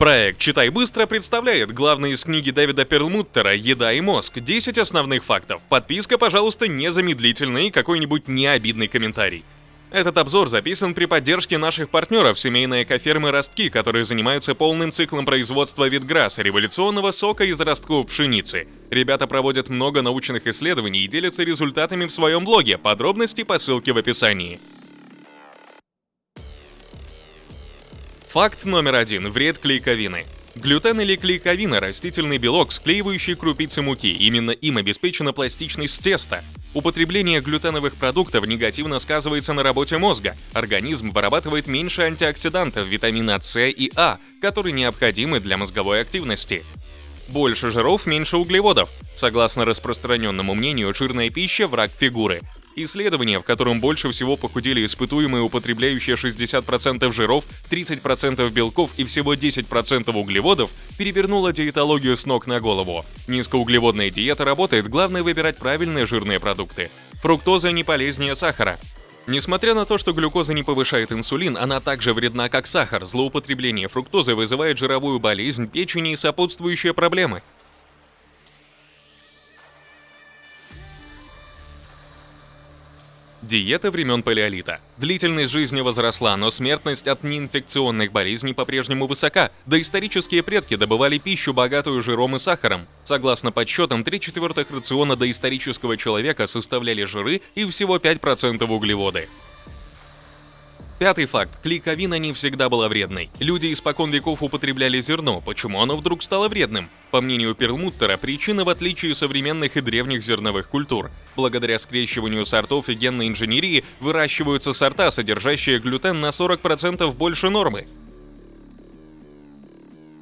Проект «Читай быстро» представляет главные из книги Дэвида Перлмуттера «Еда и мозг. 10 основных фактов». Подписка, пожалуйста, незамедлительно и какой-нибудь необидный комментарий. Этот обзор записан при поддержке наших партнеров семейной экофермы «Ростки», которые занимаются полным циклом производства витграсса, революционного сока из ростков пшеницы. Ребята проводят много научных исследований и делятся результатами в своем блоге. Подробности по ссылке в описании. Факт номер один. Вред клейковины. Глютен или клейковина – растительный белок, склеивающий крупицы муки. Именно им обеспечена пластичность теста. Употребление глютеновых продуктов негативно сказывается на работе мозга. Организм вырабатывает меньше антиоксидантов витамина С и А, которые необходимы для мозговой активности. Больше жиров, меньше углеводов. Согласно распространенному мнению, жирная пища – враг фигуры. Исследование, в котором больше всего похудели испытуемые, употребляющие 60% жиров, 30% белков и всего 10% углеводов, перевернуло диетологию с ног на голову. Низкоуглеводная диета работает, главное выбирать правильные жирные продукты. Фруктоза не полезнее сахара. Несмотря на то, что глюкоза не повышает инсулин, она также вредна, как сахар. Злоупотребление фруктозы вызывает жировую болезнь печени и сопутствующие проблемы. Диета времен палеолита. Длительность жизни возросла, но смертность от неинфекционных болезней по-прежнему высока. Доисторические предки добывали пищу, богатую жиром и сахаром. Согласно подсчетам, 3 четвертых рациона доисторического человека составляли жиры и всего 5% углеводы. Пятый факт. Клейковина не всегда была вредной. Люди испокон веков употребляли зерно. Почему оно вдруг стало вредным? По мнению Перлмуттера, причина в отличии современных и древних зерновых культур. Благодаря скрещиванию сортов и генной инженерии выращиваются сорта, содержащие глютен на 40% больше нормы.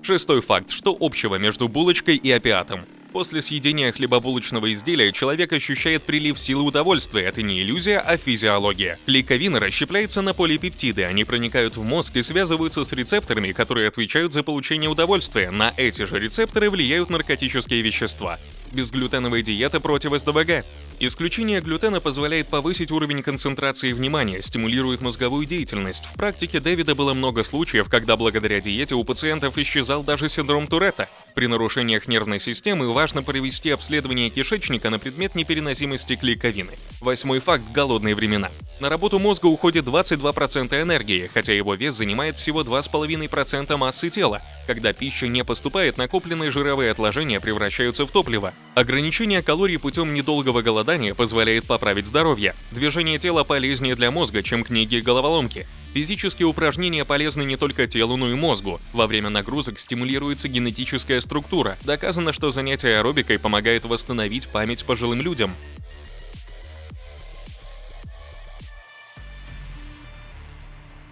Шестой факт. Что общего между булочкой и опиатом? После съедения хлебобулочного изделия человек ощущает прилив силы удовольствия. Это не иллюзия, а физиология. Клейковина расщепляется на полипептиды. Они проникают в мозг и связываются с рецепторами, которые отвечают за получение удовольствия. На эти же рецепторы влияют наркотические вещества. Безглютеновая диета против СДВГ. Исключение глютена позволяет повысить уровень концентрации внимания, стимулирует мозговую деятельность. В практике Дэвида было много случаев, когда благодаря диете у пациентов исчезал даже синдром Туретта. При нарушениях нервной системы важно провести обследование кишечника на предмет непереносимости клейковины. Восьмой факт – голодные времена. На работу мозга уходит 22% энергии, хотя его вес занимает всего 2,5% массы тела. Когда пища не поступает, накопленные жировые отложения превращаются в топливо. Ограничение калорий путем недолгого голодания позволяет поправить здоровье. Движение тела полезнее для мозга, чем книги и головоломки. Физические упражнения полезны не только телу, но и мозгу. Во время нагрузок стимулируется генетическая структура. Доказано, что занятие аэробикой помогает восстановить память пожилым людям.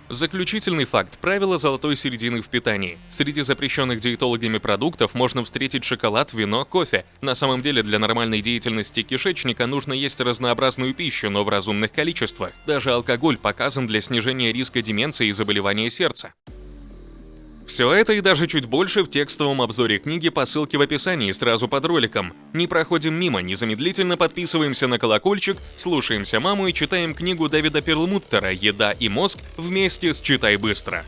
Заключительный факт – правило золотой середины в питании. Среди запрещенных диетологами продуктов можно встретить шоколад, вино, кофе. На самом деле для нормальной деятельности кишечника нужно есть разнообразную пищу, но в разумных количествах. Даже алкоголь показан для снижения риска деменции и заболевания сердца. Все это и даже чуть больше в текстовом обзоре книги по ссылке в описании сразу под роликом. Не проходим мимо, незамедлительно подписываемся на колокольчик, слушаемся маму и читаем книгу Дэвида Перлмуттера «Еда и мозг» вместе с «Читай быстро».